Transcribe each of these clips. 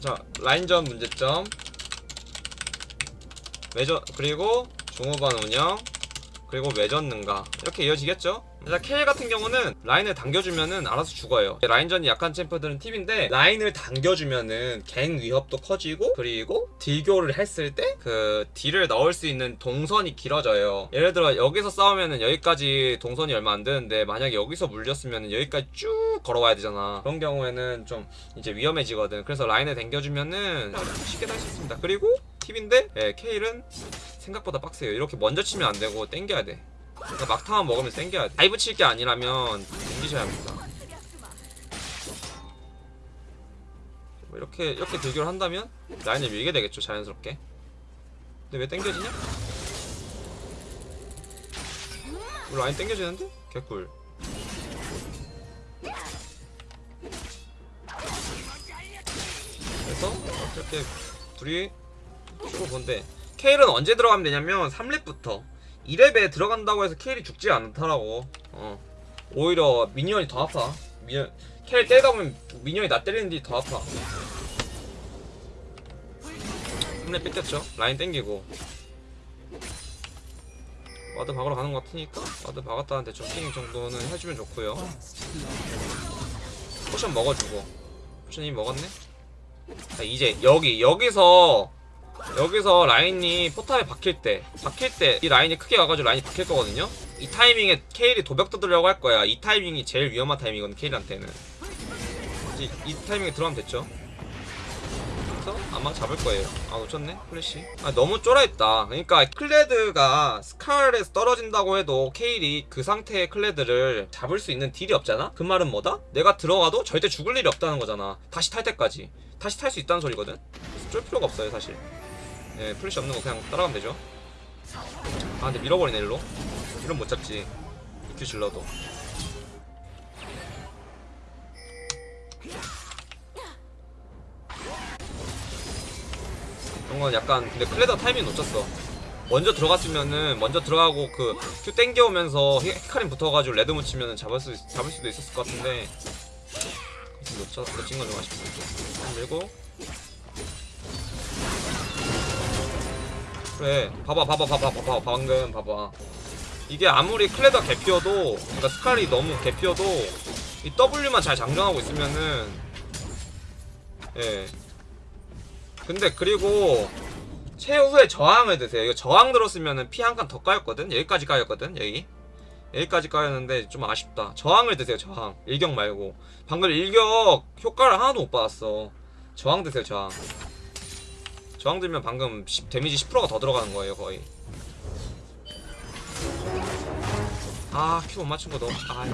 자, 자 라인전 문제점. 외전 그리고 중후반 운영 그리고 외전 능가? 이렇게 이어지겠죠? 자 케일 같은 경우는 라인을 당겨주면은 알아서 죽어요. 라인전이 약한 챔프들은 팁인데 라인을 당겨주면은 갱 위협도 커지고 그리고 딜교를 했을 때 그 딜을 넣을 수 있는 동선이 길어져요. 예를 들어 여기서 싸우면은 여기까지 동선이 얼마 안 되는데 만약에 여기서 물렸으면은 여기까지 쭉 걸어와야 되잖아. 그런 경우에는 좀 이제 위험해지거든. 그래서 라인을 당겨주면은 쉽게 할수 있습니다. 그리고 팁인데 예, 케일은 생각보다 빡세요. 이렇게 먼저 치면 안 되고 땡겨야 돼. 그러니까 막타만 먹으면 땡겨야 돼. dive 칠 게 아니라면 땡기셔야 합니다. 뭐 이렇게 이렇게 딜교를 한다면 라인을 밀게 되겠죠 자연스럽게. 근데 왜 땡겨지냐? 우리 라인 땡겨지는데? 개꿀. 그래서 이렇게 둘이 주고 본데? 케일은 언제 들어가면 되냐면 3렙부터. 2렙에 들어간다고 해서 케일이 죽지 않더라고. 어. 오히려 minion이 더 아파. minion 케일 때리다 보면 minion이 나 때리는 딜이 더 아파. 3렙 뺏겼죠? 라인 땡기고. ward 박으러 가는 것 같으니까 ward 박았다는 대충 ping 정도는 해주면 좋고요. potion 먹어주고. potion 이미 먹었네? 자, 이제 여기 여기서 여기서 라인이 포탑에 박힐 때 박힐 때 이 라인이 크게 와가지고 라인이 박힐 거거든요? 이 타이밍에 케일이 도벽 뜯으려고 할 거야. 이 타이밍이 제일 위험한 타이밍이거든 케일한테는. 이, 이 타이밍에 들어가면 됐죠? 아마 잡을 거예요. 아 놓쳤네 플래시. 아 너무 쫄아있다. 그러니까 클레드가 스칼에서 떨어진다고 해도 케일이 그 상태의 클레드를 잡을 수 있는 딜이 없잖아? 그 말은 뭐다? 내가 들어가도 절대 죽을 일이 없다는 거잖아. 다시 탈 때까지. 다시 탈 수 있다는 소리거든? 쫄 필요가 없어요 사실 예, 플래시 없는 거 그냥 따라가면 되죠. 아, 근데 밀어버리네, 일로. 이런 못 잡지. EQ 질러도. 이런 건 약간, 근데 클레드 타이밍 놓쳤어. 먼저 들어갔으면은, 먼저 들어가고 그, Q 땡겨오면서 히- 히카림 붙어가지고 red 묻히면은 잡을 수, 잡을 수도 있었을 것 같은데. 놓쳐, 놓친 건 좀 아쉽다. 그리고, 그래 봐봐 봐봐 봐봐 봐봐 방금 봐봐. 이게 아무리 클레더 개피어도 그러니까 스칼이 너무 개피어도 이 W만 잘 장전하고 있으면은 예. 근데 그리고 최후에 저항을 드세요. 이거 저항 들었으면은 피 한 칸 더 까였거든? 여기까지 까였거든 여기? 여기까지 까였는데 좀 아쉽다. 저항을 드세요 저항. 일격 말고. 방금 일격 효과를 하나도 못 받았어. 저항 드세요 저항 저항 들면 방금 10, 데미지 10%가 더 들어가는 거예요 거의. 아 큐 못 맞춘 거 너무 아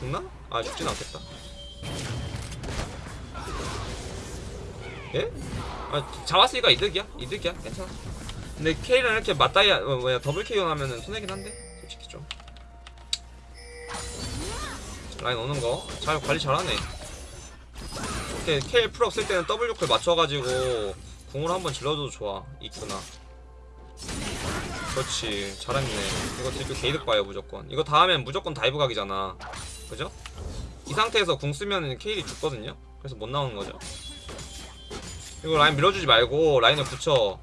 죽나? 아 죽진 않겠다. 예? 아 잡았으니까 이득이야? 이득이야? 괜찮아. 근데 K랑 이렇게 맞다이 어, 뭐야 더블 KO 하면은 손해긴 한데 솔직히 좀. 라인 오는 거. 잘 관리 잘하네 이렇게 KL 풀업 쓸 때는 W 클 맞춰가지고 궁을 한번 질러줘도 좋아 있구나. 그렇지 잘했네. 이거 딜교 개이득 봐요 무조건. 이거 다음엔 무조건 다이브 각이잖아. 그죠? 이 상태에서 궁 쓰면 케일이 죽거든요? 그래서 못 나오는 거죠? 이거 라인 밀어주지 말고 라인을 붙여.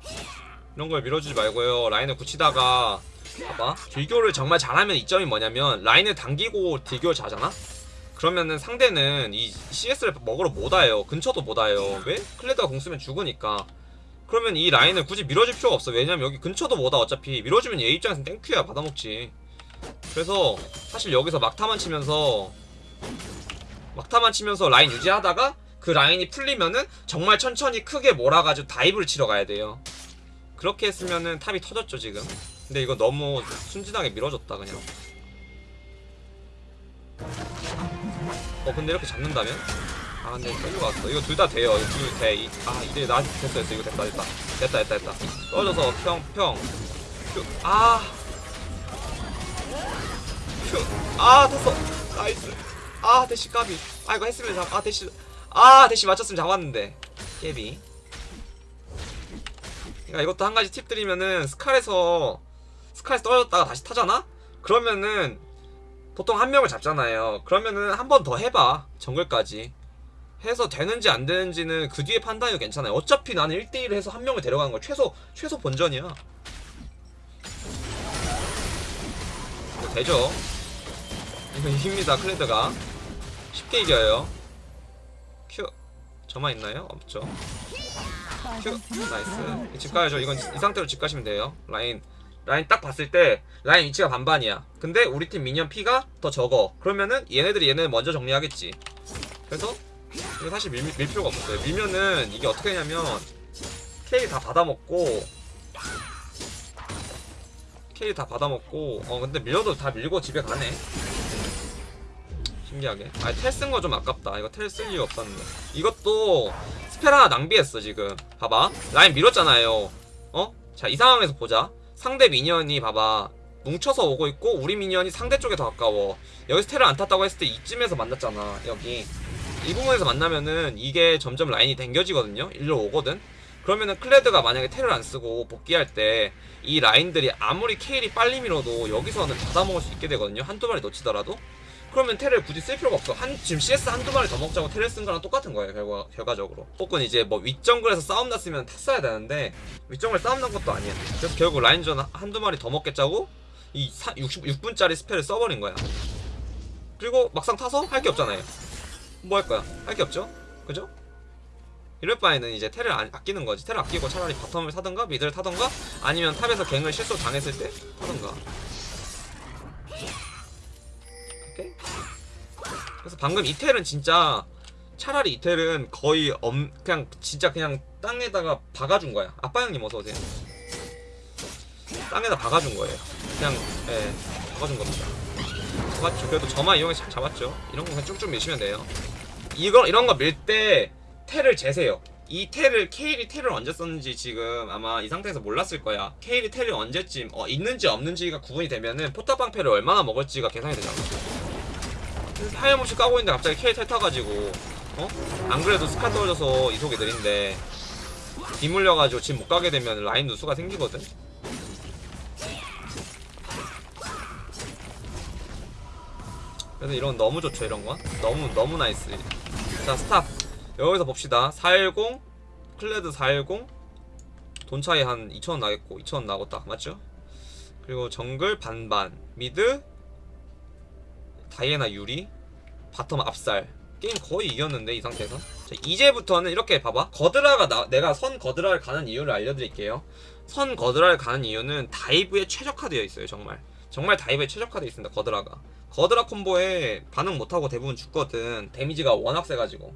이런 걸 밀어주지 말고요. 라인을 붙이다가 봐봐. 딜교를 정말 잘하면 이점이 뭐냐면 라인을 당기고 딜교를 잘하잖아? 그러면은 상대는 이 CS를 먹으러 못 와요. 근처도 못 와요. 왜? 클레드가 궁 쓰면 죽으니까. 그러면 이 라인을 굳이 밀어줄 필요가 없어. 왜냐면 여기 근처도 못 와. 어차피 밀어주면 얘 입장에서는 thank you야. 받아먹지. 그래서 사실 여기서 막타만 치면서 막타만 치면서 라인 유지하다가 그 라인이 풀리면은 정말 천천히 크게 몰아가지고 dive를 치러 가야 돼요. 그렇게 했으면은 탑이 터졌죠 지금. 근데 이거 너무 순진하게 밀어줬다 그냥. 어 근데 이렇게 잡는다면? 아 근데 끌고 갔어. 이거 둘 다 돼요. 이거 둘돼. 이, 아 이제 나 됐어 됐어. 이거 됐다 됐다. 됐다 됐다 됐다. 떨어져서 평평. 아. 됐어. nice. 아 대시 까비. 아 이거 했으면 잡 아 대시 아 대시 맞췄으면 잡았는데. 까비. 그러니까 이것도 한 가지 팁 드리면은 스칼에서 스칼에서 떨어졌다가 다시 타잖아? 그러면은 보통 한 명을 잡잖아요. 그러면은 한 번 더 해봐. 정글까지. 해서 되는지 안 되는지는 그 뒤에 판단이 괜찮아요. 어차피 나는 1대1 해서 한 명을 데려가는 거 최소 최소 본전이야. 이거 되죠? 이거 이깁니다 클레드가 쉽게 이겨요. Q 점화 있나요? 없죠. Q nice 집 가야죠. 이건 이 상태로 집 가시면 돼요. 라인 라인 딱 봤을 때 라인 위치가 반반이야. 근데 우리 팀 minion 피가 더 적어. 그러면은 얘네들이 얘네 먼저 정리하겠지. 그래서 이거 사실 밀, 밀 필요가 없어요. 밀면은 이게 어떻게 되냐면 케일 다 받아먹고 케일 다 받아먹고 어 근데 밀려도 다 밀고 집에 가네. 신기하게. 아, 텔 쓴 거 좀 아깝다. 이거 텔 쓸 이유 없었는데. 이것도 spell 하나 낭비했어, 지금. 봐봐. 라인 밀었잖아요. 어? 자, 이 상황에서 보자. 상대 minion이 봐봐. 뭉쳐서 오고 있고, 우리 minion이 상대 쪽에 더 가까워. 여기서 텔을 안 탔다고 했을 때 이쯤에서 만났잖아. 여기. 이 부분에서 만나면은 이게 점점 라인이 당겨지거든요. 일로 오거든. 그러면은 클레드가 만약에 텔을 안 쓰고 복귀할 때 이 라인들이 아무리 케일이 빨리 밀어도 여기서는 받아먹을 수 있게 되거든요. 한두 마리 놓치더라도. 그러면 텔을 굳이 쓸 필요가 없어. 한 지금 CS 한두 마리 더 먹자고 텔을 쓴 거랑 똑같은 거예요. 결과 결과적으로. 혹은 이제 뭐 윗정글에서 싸움 났으면 탔어야 되는데 윗정글 싸움 난 것도 아니야. 그래서 결국 라인전 한두 마리 더 먹겠자고 이 66분짜리 spell을 써버린 거야. 그리고 막상 타서 할 게 없잖아요. 뭐 할 거야? 할 게 없죠? 그죠? 이럴 바에는 이제 텔을 안- 아끼는 거지. 텔을 아끼고 차라리 bottom을 타든가 mid를 타든가 아니면 top에서 갱을 실수 당했을 때 타든가. 그래서 방금 이 텔은 진짜 차라리 이 텔은 거의 엄 그냥 진짜 그냥 땅에다가 박아준 거야. 아빠 형님 어서 오세요. 땅에다 박아준 거예요. 그냥 예 박아준 겁니다. 잡았죠. 그래도 저만 이용해서 잘 잡았죠. 이런 거 그냥 쭉쭉 밀시면 돼요. 이거 이런 거 밀때 텔을 재세요. 이 텔을 케일이 텔을 언제 썼는지 지금 아마 이 상태에서 몰랐을 거야. 케일이 텔을 언제쯤 어, 있는지 없는지가 구분이 되면은 포탑방패를 얼마나 먹을지가 계산이 되잖아. 하염없이 까고 있는데 갑자기 케일 텔 타가지고 어? 안 그래도 스카 떨어져서 이속이 느린데 뒤물려가지고 집 못 가게 되면 라인 누수가 생기거든. 그래서 이런 거 너무 좋죠 이런 건 너무 너무 nice. 자 stop. 여기서 봅시다. 410 클레드 410 돈 차이 한 2천원 나겠고 2천원 나겠다. 맞죠? 그리고 정글 반반. mid 다이애나 유리 bottom 압살. 게임 거의 이겼는데 이 상태에서. 자, 이제부터는 이렇게 봐봐. 거드라가 나, 내가 선 거드라를 가는 이유를 알려드릴게요. 선 거드라를 가는 이유는 dive에 최적화되어 있어요 정말. 정말 dive에 최적화되어 있습니다 거드라가. 거드라 콤보에 반응 못하고 대부분 죽거든. 데미지가 워낙 세가지고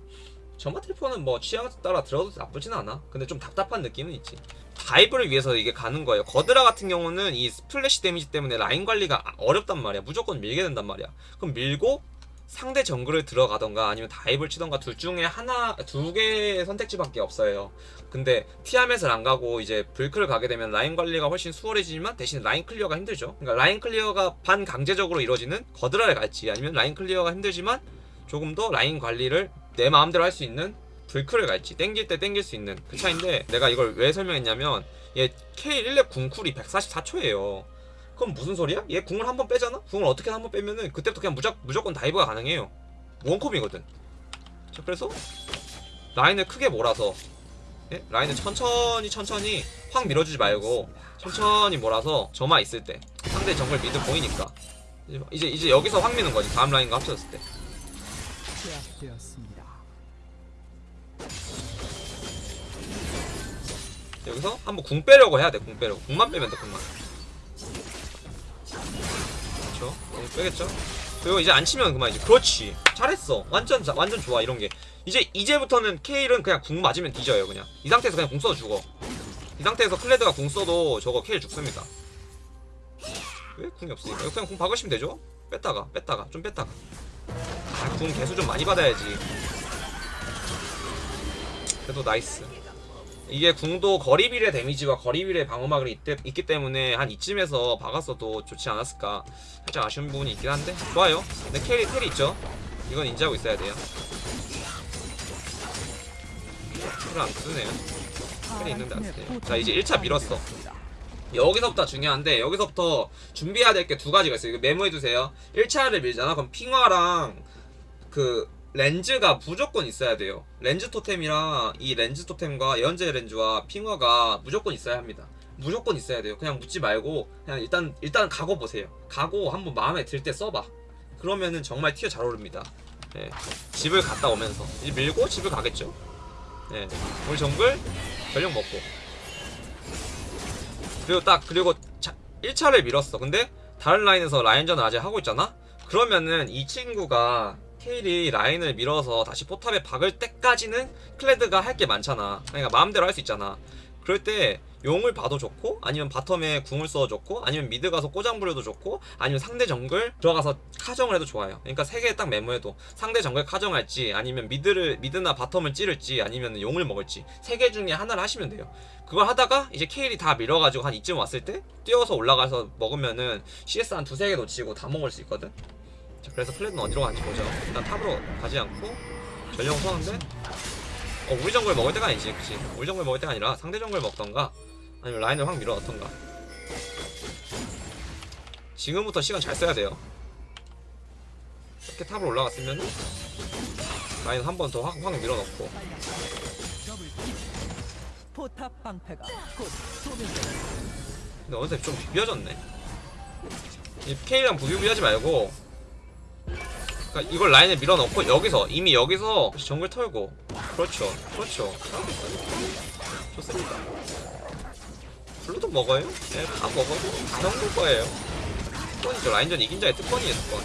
점화 텔포는 뭐 취향 따라 들어도 나쁘진 않아. 근데 좀 답답한 느낌은 있지. dive를 위해서 이게 가는 거예요. 거드라 같은 경우는 이 splash 데미지 때문에 라인 관리가 어렵단 말이야. 무조건 밀게 된단 말이야. 그럼 밀고 상대 정글을 들어가던가 아니면 dive를 치던가 둘 중에 하나 두 개의 선택지밖에 없어요. 근데 티아멧을 안 가고 이제 블클을 가게 되면 라인 관리가 훨씬 수월해지지만 대신 라인 clear가 힘들죠. 그러니까 라인 clear가 반강제적으로 이루어지는 거드라를 갈지 아니면 라인 clear가 힘들지만 조금 더 라인 관리를 내 마음대로 할 수 있는 블클을 갈지 땡길 때 땡길 수 있는 그 차인데 내가 이걸 왜 설명했냐면 얘 케일 1렙 궁쿨이 144초예요 그럼 무슨 소리야? 얘 궁을 한번 빼잖아? 궁을 어떻게 한번 빼면은 그때부터 그냥 무작, 무조건 dive가 가능해요 원콤이거든 자 그래서 라인을 크게 몰아서 예? 라인을 천천히 천천히 확 밀어주지 말고 천천히 몰아서 점화 있을 때 상대 정글 mid 보이니까 이제 이제, 여기서 확 미는 거지 다음 라인과 합쳐졌을 때. 여기서 한번 궁 빼려고 해야 돼 궁 빼려고. 궁만 빼면 돼 궁만. 그렇죠 궁 빼겠죠? 그리고 이제 안 치면 그만이지 그렇지. 잘했어. 완전 자- 완전 좋아 이런 게. 이제 이제부터는 케일은 그냥 궁 맞으면 뒤져요 그냥. 이 상태에서 그냥 궁 써도 죽어. 이 상태에서 클레드가 궁 써도 저거 케일 죽습니다. 왜 궁이 없으니까 그냥 궁 박으시면 되죠? 뺐다가 뺐다가 좀 뺐다가. 아, 궁 개수 좀 많이 받아야지 그래도 nice. 이게 궁도 거리 비례 데미지와 거리 비례 방어막이 있, 있기 때문에 한 이쯤에서 박았어도 좋지 않았을까. 살짝 아쉬운 부분이 있긴 한데. 좋아요. 근데 케일이 텔이 있죠? 이건 인지하고 있어야 돼요. 텔을 안 쓰네요. 텔이 있는데 안 쓰네요. 자 이제 1차 밀었어. 여기서부터 중요한데 여기서부터 준비해야 될 게 두 가지가 있어요. 이거 메모해두세요. 1차를 밀잖아? 그럼 핑화랑 그 렌즈가 무조건 있어야 돼요. 렌즈 토템이랑 이 렌즈 토템과 예언제 렌즈와 핑화가 무조건 있어야 합니다. 무조건 있어야 돼요. 그냥 묻지 말고 그냥 일단 일단 가고 보세요. 가고 한번 마음에 들 때 써봐. 그러면은 정말 티어 잘 오릅니다. 예. 집을 갔다 오면서 이제 밀고 집을 가겠죠. 예. 우리 정글 전령 먹고 그리고 딱 그리고 자, 1차를 밀었어. 근데 다른 라인에서 라인전을 아직 하고 있잖아. 그러면은 이 친구가 케일이 라인을 밀어서 다시 포탑에 박을 때까지는 클레드가 할 게 많잖아. 그러니까 마음대로 할 수 있잖아. 그럴 때 용을 봐도 좋고 아니면 bottom에 궁을 써도 좋고 아니면 mid 가서 꼬장 부려도 좋고 아니면 상대 정글 들어가서 카정을 해도 좋아요. 그러니까 세 개 딱 메모해도 상대 정글 카정할지 아니면 mid를 mid나 bottom을 찌를지 아니면 용을 먹을지 세 개 중에 하나를 하시면 돼요. 그걸 하다가 이제 케일이 다 밀어가지고 한 이쯤 왔을 때 뛰어서 올라가서 먹으면은 CS 한 두세 개 놓치고 다 먹을 수 있거든. 자, 그래서 플레드는 어디로 가는지 보죠. 일단 탑으로 가지 않고. 전령 서는데? 어 우리 정글 먹을 때가 아니지 그치? 우리 정글 먹을 때가 아니라 상대 정글 먹던가? 아니면 라인을 확 밀어 넣던가? 지금부터 시간 잘 써야 돼요. 이렇게 탑으로 올라갔으면 라인 한 번 더 확 확 밀어 넣고. 포탑 방패가 곧 소멸됩니다. 근데 어느새 좀 비벼졌네. 이 케일이랑 부비비하지 말고 그러니까 이걸 라인에 밀어 넣고 여기서 이미 여기서 정글 털고. 그렇죠 그렇죠. 좋습니다. 블루도 먹어요? 내 다 먹어도 다 먹을 거예요. 특권이죠. 라인전 이긴 자의 특권이에요 특권.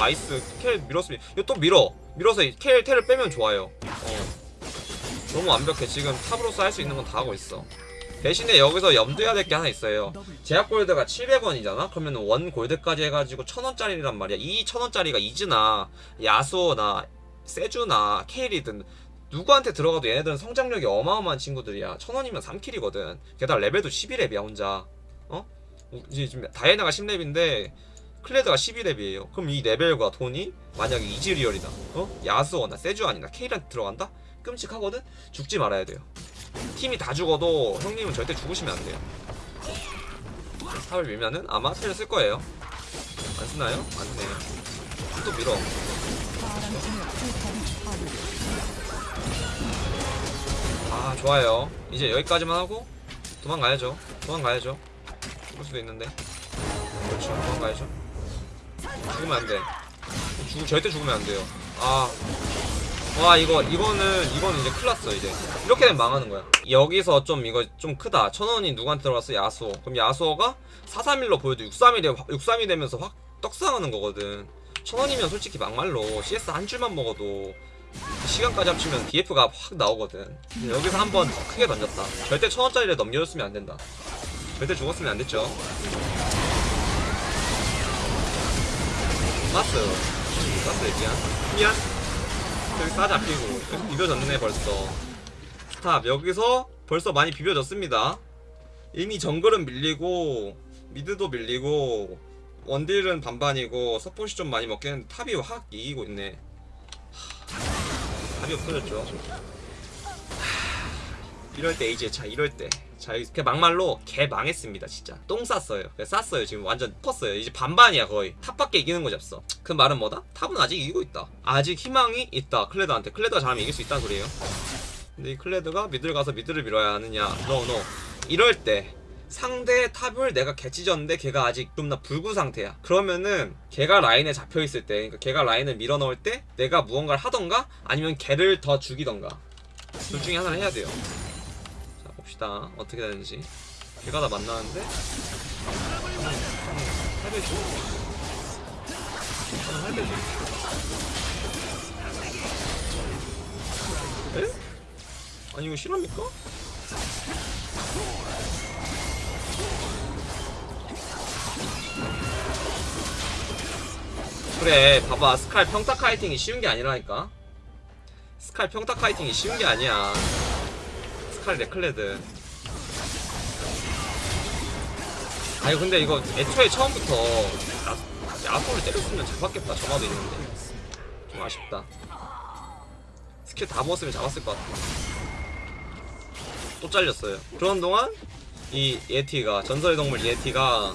nice. 켈 밀었으면 이거 또 밀어. 밀어서 이 켈, 텔을 빼면 좋아요. 어. 너무 완벽해. 지금 top으로서 할 수 있는 건 다 하고 있어 대신에 여기서 염두해야 될 게 하나 있어요 제압 골드가 700원이잖아? 그러면 원 골드까지 해가지고 1000원짜리란 말이야. 이 1000원짜리가 이즈나 야수나 세주나 케일이든 누구한테 들어가도 얘네들은 성장력이 어마어마한 친구들이야. 1000원이면 3kill이거든. 게다가 레벨도 11렙이야 혼자. 어? 지금 다이애나가 10렙인데 클레드가 12렙이에요. 그럼 이 레벨과 돈이 만약에 이즈리얼이다. 어? 야수어나 세주안이나 케일한테 들어간다? 끔찍하거든? 죽지 말아야 돼요. 팀이 다 죽어도 형님은 절대 죽으시면 안 돼요. 탑을 밀면은 아마 텔을 쓸 거예요. 안 쓰나요? 안 쓰네요. 또 밀어. 아 좋아요. 이제 여기까지만 하고 도망가야죠. 도망가야죠. 죽을 수도 있는데. 그렇죠. 도망가야죠. 죽으면 안 돼. 죽 절대 죽으면 안 돼요. 아. 와 이거 이거는 이거는 이제 큰일 났어 이제. 이렇게 되면 망하는 거야. 여기서 좀 이거 좀 크다. 천원이 누구한테 들어갔어? 야수호 그럼 야수호가 431로 보여도 631이 631이 되면서 확 떡상하는 거거든. 천원이면 솔직히 막말로 CS 한 줄만 먹어도 시간까지 합치면 BF가 확 나오거든. 여기서 한번 크게 던졌다. 절대 천원짜리를 넘겨줬으면 안 된다. 절대 죽었으면 안 됐죠. 마스 마스 미안. 미안 여기 싸잡히고 여기 비벼졌네 벌써. stop 여기서 벌써 많이 비벼졌습니다. 이미 정글은 밀리고 mid도 밀리고 원딜은 반반이고 서폿이 좀 많이 먹긴 했는데 top이 확 이기고 있네. 하, 답이 없어졌죠. 하, 이럴 때 이제 자 이럴 때 자 그냥 막말로 개 망했습니다 진짜. 똥 쌌어요. 쌌어요 지금 완전 컸어요. 이제 반반이야 거의. top밖에 이기는 거지 없어. 그 말은 뭐다? top은 아직 이기고 있다. 아직 희망이 있다. 클레드한테. 클레드가 잘하면 이길 수 있다는 소리예요. 근데 이 클레드가 mid를 가서 mid를 밀어야 하느냐? no no no, no. 이럴 때 상대 top을 내가 개찢었는데 걔가 아직 존나 불구 상태야. 그러면은 걔가 라인에 잡혀있을 때 그러니까 걔가 라인을 밀어 넣을 때 내가 무언가를 하던가 아니면 걔를 더 죽이던가. 둘 중에 하나를 해야 돼요. 자 봅시다 어떻게 되는지 걔가 다 만나는데 한번 할배줘 에? 아니 이거 실합니까? 그래 봐봐 스칼 평타 카이팅이 쉬운 게 아니라니까 스칼 평타 kiting이 쉬운 게 아니야 스칼 레클레드. 아니 근데 이거 애초에 처음부터 야, 야소를 때렸으면 잡았겠다. 점화도 있는데. 좀 아쉽다. 스킬 다 먹었으면 잡았을 것 같아. 또 잘렸어요. 그런 동안 이 예티가 전설의 동물 예티가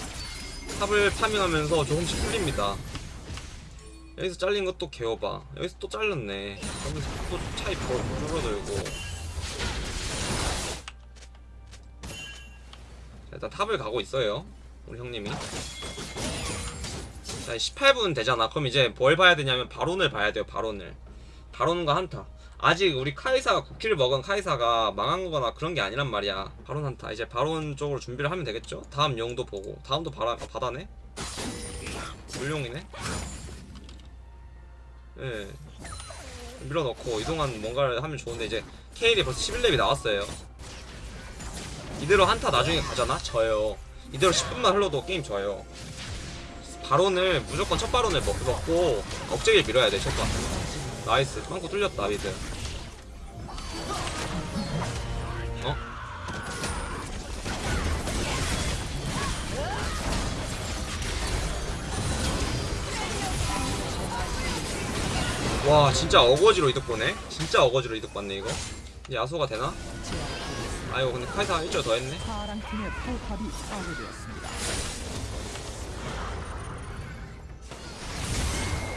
top을 farming하면서 조금씩 풀립니다. 여기서 잘린 것도 개어봐 여기서 또 잘렸네. 여기서 또 차이 벌 줄어들고 자, 탑을 가고 있어요. 우리 형님이. 자 18분 되잖아. 그럼 이제 뭘 봐야 되냐면 바론을 봐야 돼요 바론을. 바론과 한타. 아직 우리 카이사가 9킬을 먹은 카이사가 망한 거나 그런 게 아니란 말이야. 바론 한타. 이제 바론 쪽으로 준비를 하면 되겠죠? 다음 용도 보고. 다음도 바라, 아, 바다네 물용이네? 예. 밀어넣고 이동안 뭔가를 하면 좋은데 이제 케일이 벌써 11렙이 나왔어요 이대로 한타 나중에 가잖아? 져요. 이대로 10분만 흘러도 게임 져요. 바론을 무조건 첫 바론을 먹, 먹고 억제기를 밀어야 돼 첫바 nice. 빵꾸 뚫렸다 mid. 어? 와 진짜 어거지로 이득 보네? 진짜 어거지로 이득 봤네 이거. 야소가 되나? 아이고 근데 카이사가 1절 더 했네 파랑 팀의 포탑이 파괴되었습니다.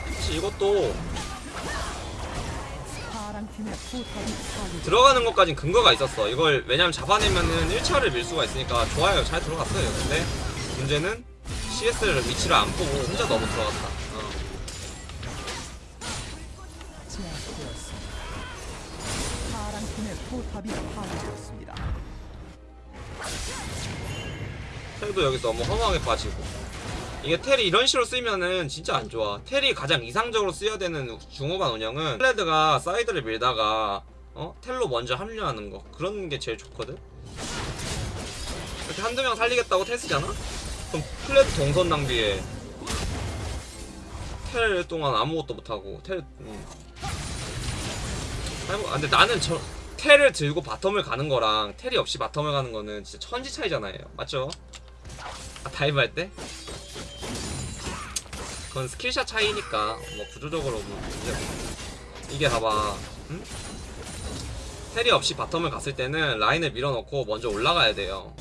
혹시 이것도 파랑 팀의 포탑이 파괴되었습니다. 들어가는 것까진 근거가 있었어. 이걸 왜냐면 잡아내면은 1차를 밀 수가 있으니까 좋아요. 잘 들어갔어요. 근데 문제는 CS를 위치를 안 보고 혼자 너무 들어갔다. 어. 파랑 팀의 포탑이 파괴되었습니다. 텔도 여기 너무 허무하게 빠지고. 이게 텔이 이런 식으로 쓰면은 진짜 안 좋아. 텔이 가장 이상적으로 쓰여야 되는 중후반 운영은 클레드가 사이드를 밀다가 어? 텔로 먼저 합류하는 거. 그런 게 제일 좋거든. 이렇게 한두 명 살리겠다고 텔 쓰잖아? 그럼 클레드 동선 낭비에 텔 동안 아무것도 못하고 텔 음. 아니 뭐, 아, 근데 나는 저 텔을 들고 bottom을 가는 거랑 텔이 없이 bottom을 가는 거는 진짜 천지 차이잖아요 맞죠? 아, dive 할 때? 그건 skill shot 차이니까 뭐 구조적으로 뭐. 이게 봐봐 응? 텔이 없이 바텀을 갔을 때는 라인을 밀어넣고 먼저 올라가야 돼요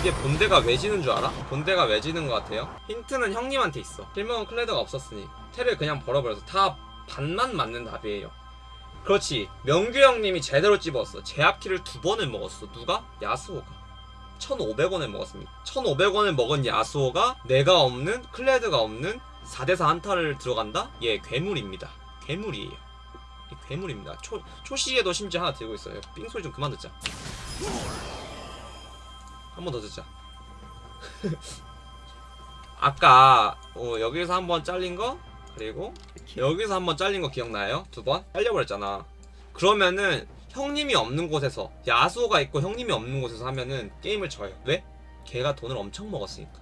이게 본대가 왜 지는 줄 알아? 본대가 왜 지는 것 같아요? 힌트는 형님한테 있어 필명은 클레드가 없었으니 텔을 그냥 벌어버려서 다 반만 맞는 답이에요 그렇지. 명규 형님이 제대로 찝었어. 제압키를 두 번을 먹었어. 누가? 야스오가. 1,500원을 먹었습니다. 1,500원을 먹은 야스오가 내가 없는 클레드가 없는 4대4 한타를 들어간다? 얘 괴물입니다. 괴물이에요. 이 괴물입니다. 초, 초시에도 심지어 하나 들고 있어요. 삥소리 좀 그만 듣자. 한 번 더 듣자. 아까 어, 여기서 한 번 잘린 거? 그리고 여기서 한번 잘린 거 기억나요? 두 번? 잘려버렸잖아. 그러면은 형님이 없는 곳에서 야수가 있고 형님이 없는 곳에서 하면은 게임을 져요. 왜? 걔가 돈을 엄청 먹었으니까.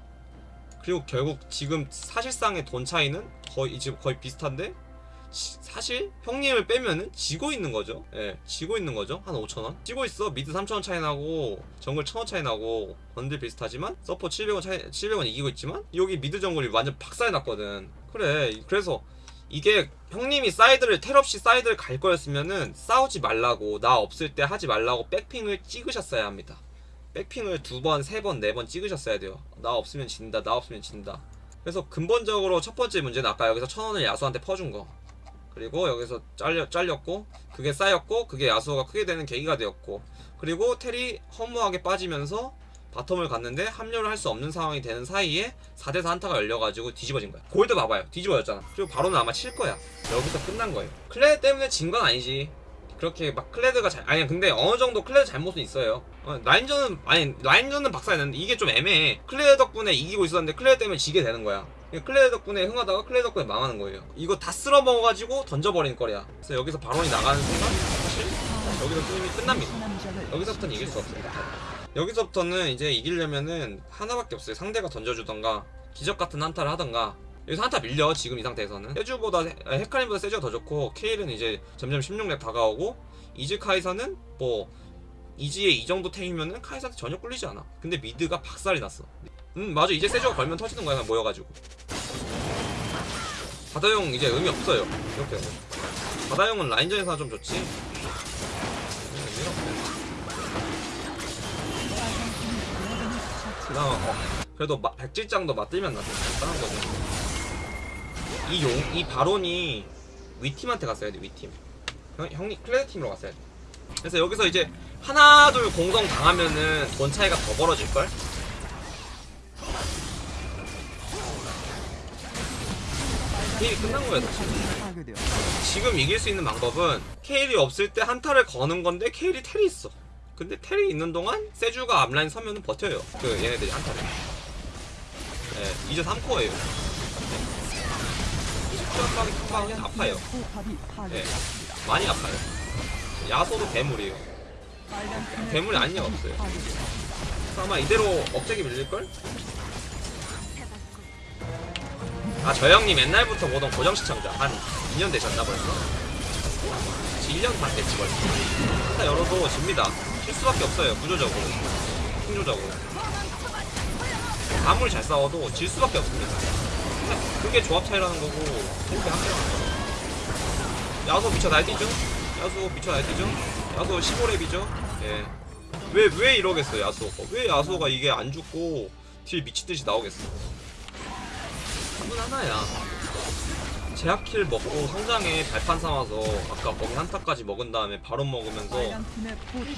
그리고 결국 지금 사실상의 돈 차이는 거의 지금 거의 비슷한데 지- 사실 형님을 빼면은 지고 있는 거죠. 예 지고 있는 거죠. 한 5천원? 지고 있어. mid 3천원 차이 나고 정글 1000원 차이 나고 원딜 비슷하지만 서포 700원 차이 700원 이기고 있지만 여기 mid 정글이 완전 박살 났거든. 그래 그래서 이게 형님이 사이드를 텔 없이 사이드를 갈 거였으면은 싸우지 말라고 나 없을 때 하지 말라고 백핑을 찍으셨어야 합니다. 백핑을 두 번, 세 번, 네 번 찍으셨어야 돼요. 나 없으면 진다, 나 없으면 진다. 그래서 근본적으로 첫 번째 문제는 아까 여기서 천 원을 야소한테 퍼준 거. 그리고 여기서 잘려, 잘렸고, 그게 쌓였고, 그게 야소가 크게 되는 계기가 되었고, 그리고 텔이 허무하게 빠지면서 bottom을 갔는데 합류를 할 수 없는 상황이 되는 사이에 4대4 한타가 열려가지고 뒤집어진 거야. 골드 봐봐요. 뒤집어졌잖아. 그리고 바론은 아마 칠 거야. 여기서 끝난 거예요. 클레드 때문에 진 건 아니지. 그렇게 막 클레드가 잘 아니 근데 어느 정도 클레드 잘못은 있어요. 어, 라인전은 아니 라인전은 박살냈는데 이게 좀 애매해. 클레드 덕분에 이기고 있었는데 클레드 때문에 지게 되는 거야. 클레드 덕분에 흥하다가 클레드 덕분에 망하는 거예요. 이거 다 쓸어 먹어가지고 던져버린 거야. 그래서 여기서 바론이 나가는 순간 사실 여기서 게임이 끝납니다. 여기서부터는 이길 수 없어요. 여기서부터는 이제 이기려면은 하나밖에 없어요. 상대가 던져주던가 기적 같은 한타를 하던가 여기서 한타 밀려 지금 이 상태에서는 세주보다 아, 헤카림보다 세주가 더 좋고 케일은 이제 점점 16렙 다가오고 이즈 카이사는 뭐 이지에 이 정도 템이면은 카이사한테 전혀 꿀리지 않아. 근데 mid가 박살이 났어. 음 맞아 이제 세주가 걸면 터지는 거야 모여가지고. 바다용 이제 의미 없어요. 이렇게 바다용은 라인전에서 좀 좋지. 어. 그래도 마, 백지장도 맞들면 나도 간단한 거죠. 이 용, 이 바론이 위팀한테 갔어야 돼, 위팀. 형, 형이 클레드 팀으로 갔어야 돼. 그래서 여기서 이제 하나, 둘 공성 당하면은 돈 차이가 더 벌어질걸? 게임이 끝난 거야, 사실. 지금 이길 수 있는 방법은 케일이 없을 때 한타를 거는 건데 케일이 텔이 있어. 근데 텔이 있는 동안 세주가 앞라인 서면은 버텨요. 그 얘네들이 한타를. 네, 이제 3코어예요. 20점 빵이 탕방이 아파요. 파괴되었습니다. 많이 아파요. 야소도 괴물이에요. 괴물이 포탑이 없어요. 아마 이대로 억제기 밀릴걸? 아, 저 형님 옛날부터 보던 고정 시청자. 한 2년 되셨나 벌써? 1년 반 됐지 벌써. 한타 열어도 집니다. 질 수밖에 없어요. 구조적으로. 풍조적으로. 아무리 잘 싸워도 질 수밖에 없습니다. 그게 조합 차이라는 거고, 그렇게 거. 야소 미쳐 날뛰죠? 야소 미쳐 날뛰죠? 야소 15렙이죠? 예. 왜, 왜 이러겠어, 야소가. 왜 야소가 이게 안 죽고 딜 미치듯이 나오겠어. 답은 하나야. 제압킬 먹고 성장에 발판 삼아서 아까 거기 한타까지 먹은 다음에 바로 먹으면서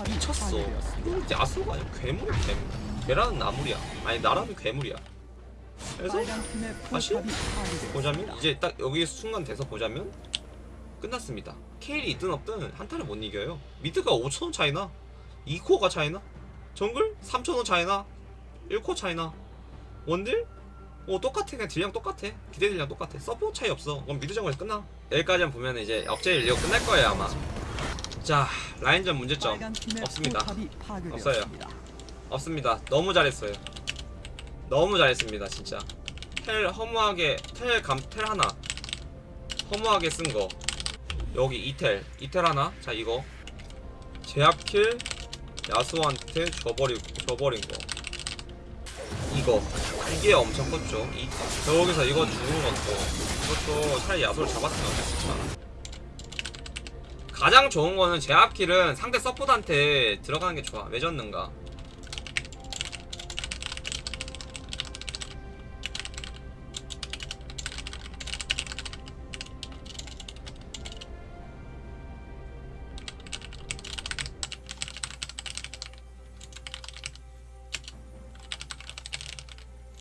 미쳤어. 이거 야소가 아니야. 괴물, 괴물. 걔라는 나물이야. 아니, 나라는 괴물이야. 그래서 다시. 보자면 이제 딱 여기 순간 돼서 보자면 끝났습니다. 케일이 있든 없든 한타를 못 이겨요. mid가 5천원 차이나 2코어가 차이나 정글 3천원 차이나 1코 차이나 원딜 어 똑같아 그냥 딜량 똑같아 기대 딜량 똑같아 서포 차이 없어 그럼 mid 정글에서 끝나 여기까지만 보면 이제 억제 인리고 끝날 거예요 아마 자 라인전 문제점 없습니다. 파괴되었습니다. 없습니다. 너무 잘했어요. 너무 잘했습니다, 진짜. 텔 허무하게 텔 감 텔 하나 허무하게 쓴 거. 여기 이텔 이텔 하나. 자 이거 제압킬 야수한테 줘버리고 줘버린 거. 이거 이게 엄청 컸죠. 이 저기서 이거 주는 것도 이것도 차라리 야수를 잡았으면 좋겠다. 가장 좋은 거는 제압킬은 상대 서포트한테 들어가는 게 좋아. 왜 졌는가?